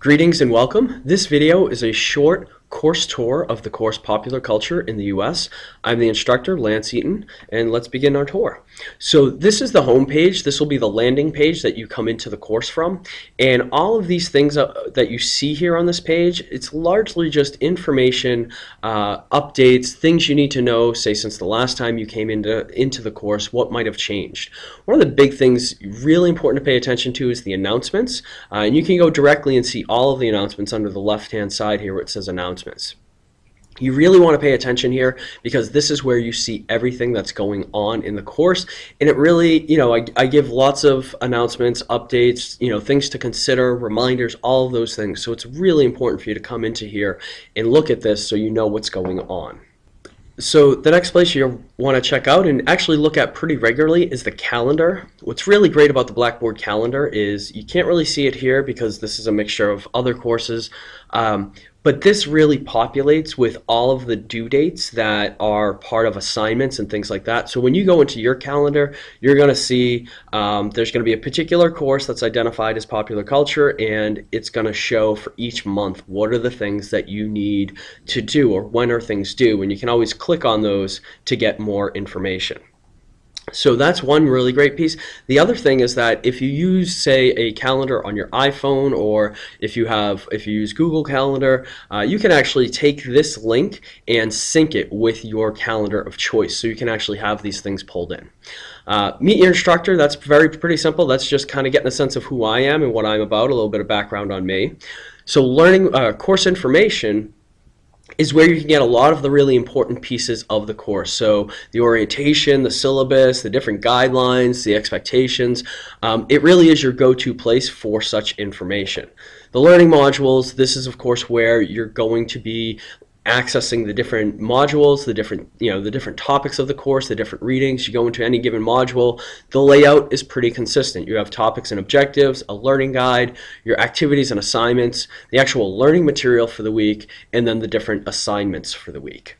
Greetings and welcome. This video is a short course tour of the course Popular Culture in the US. I'm the instructor, Lance Eaton, and let's begin our tour. So this is the home page. This will be the landing page that you come into the course from. And all of these things that you see here on this page, it's largely just information, uh, updates, things you need to know, say since the last time you came into, into the course, what might have changed. One of the big things really important to pay attention to is the announcements. Uh, and you can go directly and see all of the announcements under the left-hand side here where it says announcements. You really want to pay attention here because this is where you see everything that's going on in the course. And it really, you know, I, I, give lots of announcements, updates, you know, things to consider, reminders, all of those things. So it's really important for you to come into here and look at this so you know what's going on. So the next place you want to check out and actually look at pretty regularly is the calendar. What's really great about the Blackboard calendar is you can't really see it here because this is a mixture of other courses, um, but this really populates with all of the due dates that are part of assignments and things like that. So when you go into your calendar, you're going to see um, there's going to be a particular course that's identified as popular culture, and it's going to show for each month what are the things that you need to do or when are things due. And you can always click on those to get more information. So that's one really great piece. The other thing is that if you use, say, a calendar on your iPhone or if you have, if you use Google Calendar, uh, you can actually take this link and sync it with your calendar of choice. So you can actually have these things pulled in. Uh, meet your instructor, that's very pretty simple. That's just kind of getting a sense of who I am and what I'm about, a little bit of background on me. So learning uh, course information is where you can get a lot of the really important pieces of the course. So the orientation, the syllabus, the different guidelines, the expectations. Um, it really is your go-to place for such information. The learning modules, this is of course where you're going to be accessing the different modules, the different, you know, the different topics of the course, the different readings. You go into any given module, the layout is pretty consistent. You have topics and objectives, a learning guide, your activities and assignments, the actual learning material for the week, and then the different assignments for the week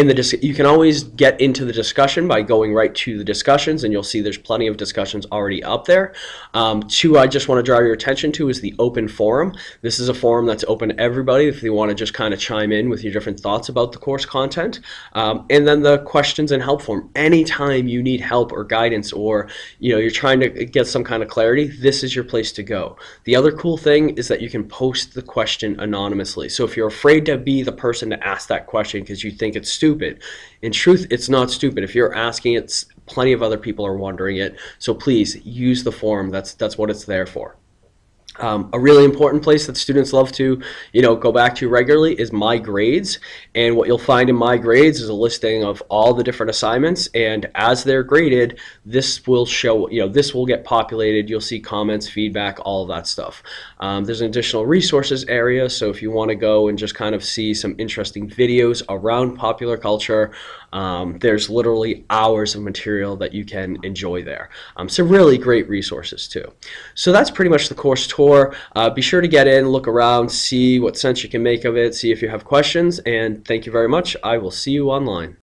in the you can always get into the discussion by going right to the discussions and you'll see there's plenty of discussions already up there. Um, two I just want to draw your attention to is the open forum. This is a forum that's open to everybody if you want to just kind of chime in with your different thoughts about the course content. Um, and then the questions and help form. Anytime you need help or guidance or you know you're trying to get some kind of clarity, this is your place to go. The other cool thing is that you can post the question anonymously. So if you're afraid to be the person to ask that question because you think it's stupid. In truth, it's not stupid. If you're asking it, plenty of other people are wondering it. So please use the forum. That's that's what it's there for. Um, a really important place that students love to, you know, go back to regularly is My Grades. And what you'll find in My Grades is a listing of all the different assignments. And as they're graded, this will show, you know, this will get populated. You'll see comments, feedback, all of that stuff. Um, there's an additional resources area. So if you want to go and just kind of see some interesting videos around popular culture, um, there's literally hours of material that you can enjoy there. Um, some really great resources too. So that's pretty much the course tour. Uh, be sure to get in, look around, see what sense you can make of it, see if you have questions, and thank you very much. I will see you online.